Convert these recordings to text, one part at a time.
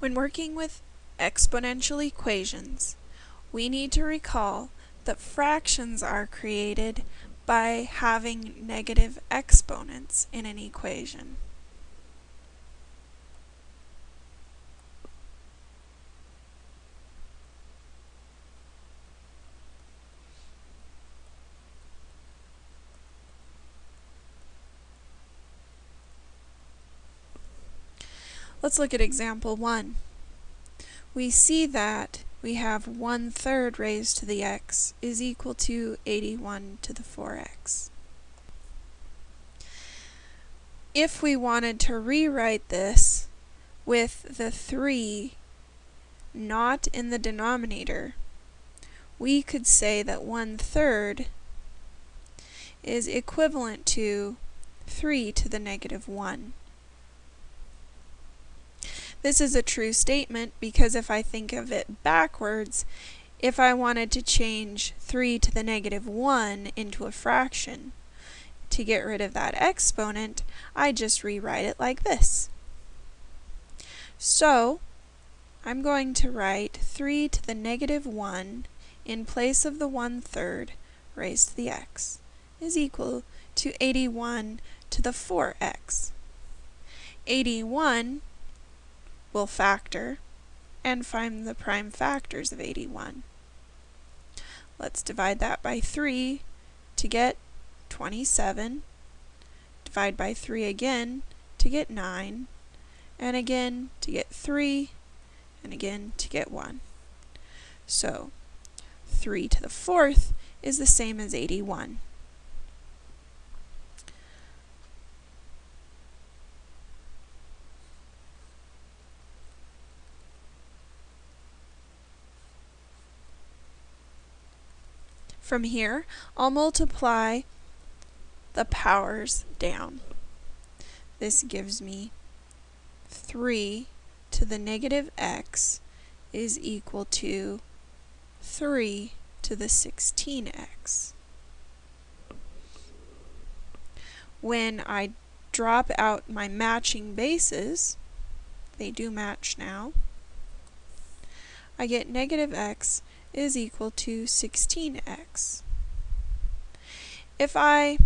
When working with exponential equations, we need to recall that fractions are created by having negative exponents in an equation. Let's look at example 1. We see that we have 1 third raised to the x is equal to 81 to the 4x. If we wanted to rewrite this with the 3 not in the denominator, we could say that 1 third is equivalent to 3 to the negative 1. This is a true statement because if I think of it backwards, if I wanted to change 3 to the negative 1 into a fraction, to get rid of that exponent, I just rewrite it like this. So, I'm going to write 3 to the negative 1 in place of the 1 third raised to the x is equal to 81 to the 4x. 81 will factor and find the prime factors of 81. Let's divide that by 3 to get 27. Divide by 3 again to get 9. And again to get 3. And again to get 1. So 3 to the fourth is the same as 81. From here, I'll multiply the powers down. This gives me 3 to the negative x is equal to 3 to the 16x. When I drop out my matching bases, they do match now, I get negative x is equal to 16x. If I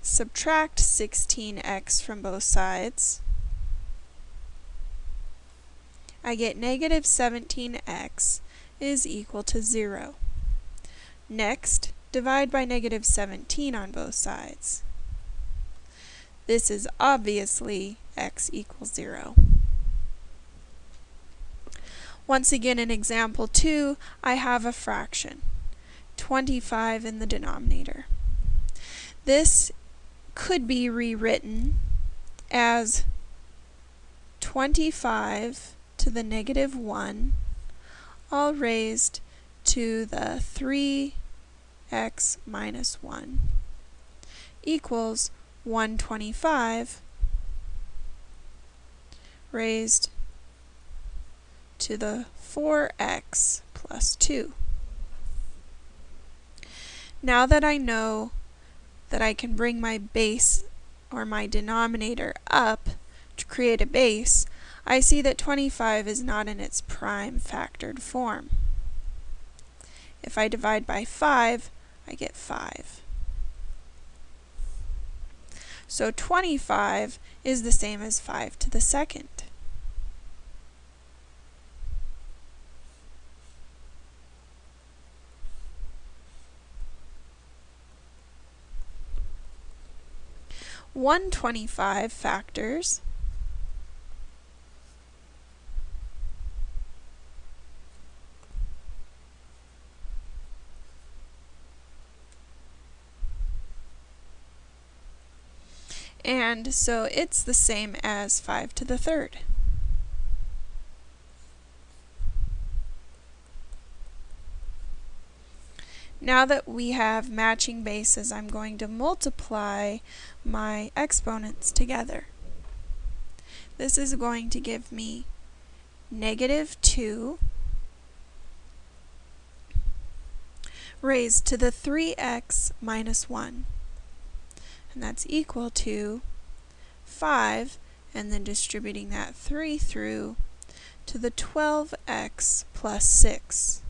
subtract 16x from both sides, I get negative 17x is equal to 0. Next, divide by negative 17 on both sides. This is obviously x equals 0. Once again in example 2, I have a fraction, 25 in the denominator. This could be rewritten as 25 to the negative 1 all raised to the 3x minus 1 equals 125 raised to the 4x plus 2. Now that I know that I can bring my base or my denominator up to create a base, I see that 25 is not in its prime factored form. If I divide by 5, I get 5. So 25 is the same as 5 to the second. One twenty-five factors and so it's the same as 5 to the third. Now that we have matching bases, I'm going to multiply my exponents together. This is going to give me negative 2 raised to the 3x minus 1. And that's equal to 5, and then distributing that 3 through, to the 12x plus 6.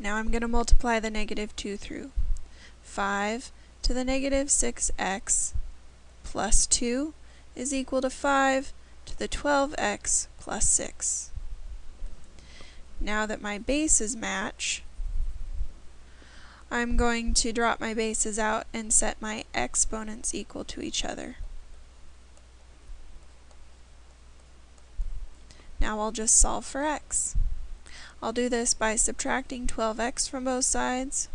Now I'm going to multiply the negative 2 through. 5 to the negative 6x plus 2 is equal to 5 to the 12x plus 6. Now that my bases match, I'm going to drop my bases out and set my exponents equal to each other. Now I'll just solve for x. I'll do this by subtracting 12x from both sides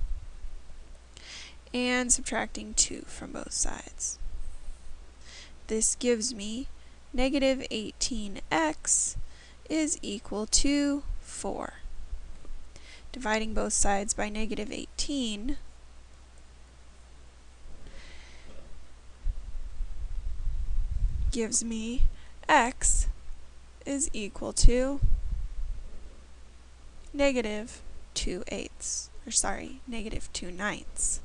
and subtracting 2 from both sides. This gives me negative 18x is equal to 4. Dividing both sides by negative 18 gives me x is equal to negative 2 eighths, or sorry, negative 2 ninths.